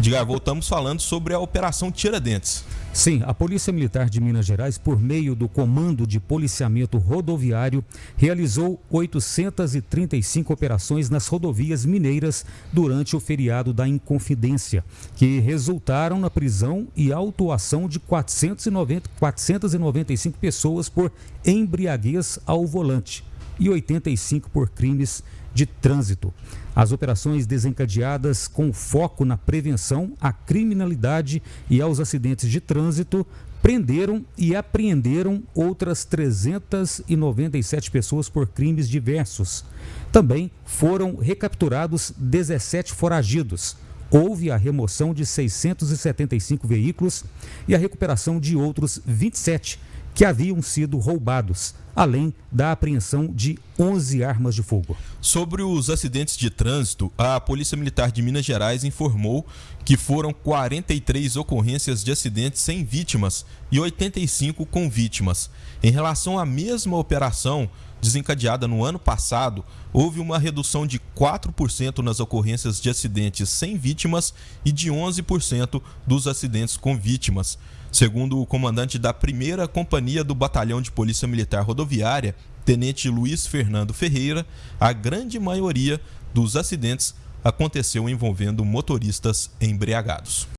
Diga, voltamos falando sobre a Operação Tiradentes. Sim, a Polícia Militar de Minas Gerais, por meio do Comando de Policiamento Rodoviário, realizou 835 operações nas rodovias mineiras durante o feriado da Inconfidência, que resultaram na prisão e autuação de 490, 495 pessoas por embriaguez ao volante e 85 por crimes de trânsito. As operações desencadeadas com foco na prevenção à criminalidade e aos acidentes de trânsito prenderam e apreenderam outras 397 pessoas por crimes diversos. Também foram recapturados 17 foragidos. Houve a remoção de 675 veículos e a recuperação de outros 27 que haviam sido roubados, além da apreensão de 11 armas de fogo. Sobre os acidentes de trânsito, a Polícia Militar de Minas Gerais informou que foram 43 ocorrências de acidentes sem vítimas e 85 com vítimas. Em relação à mesma operação desencadeada no ano passado, houve uma redução de 4% nas ocorrências de acidentes sem vítimas e de 11% dos acidentes com vítimas. Segundo o comandante da primeira companhia do Batalhão de Polícia Militar Rodoviária, Tenente Luiz Fernando Ferreira, a grande maioria dos acidentes aconteceu envolvendo motoristas embriagados.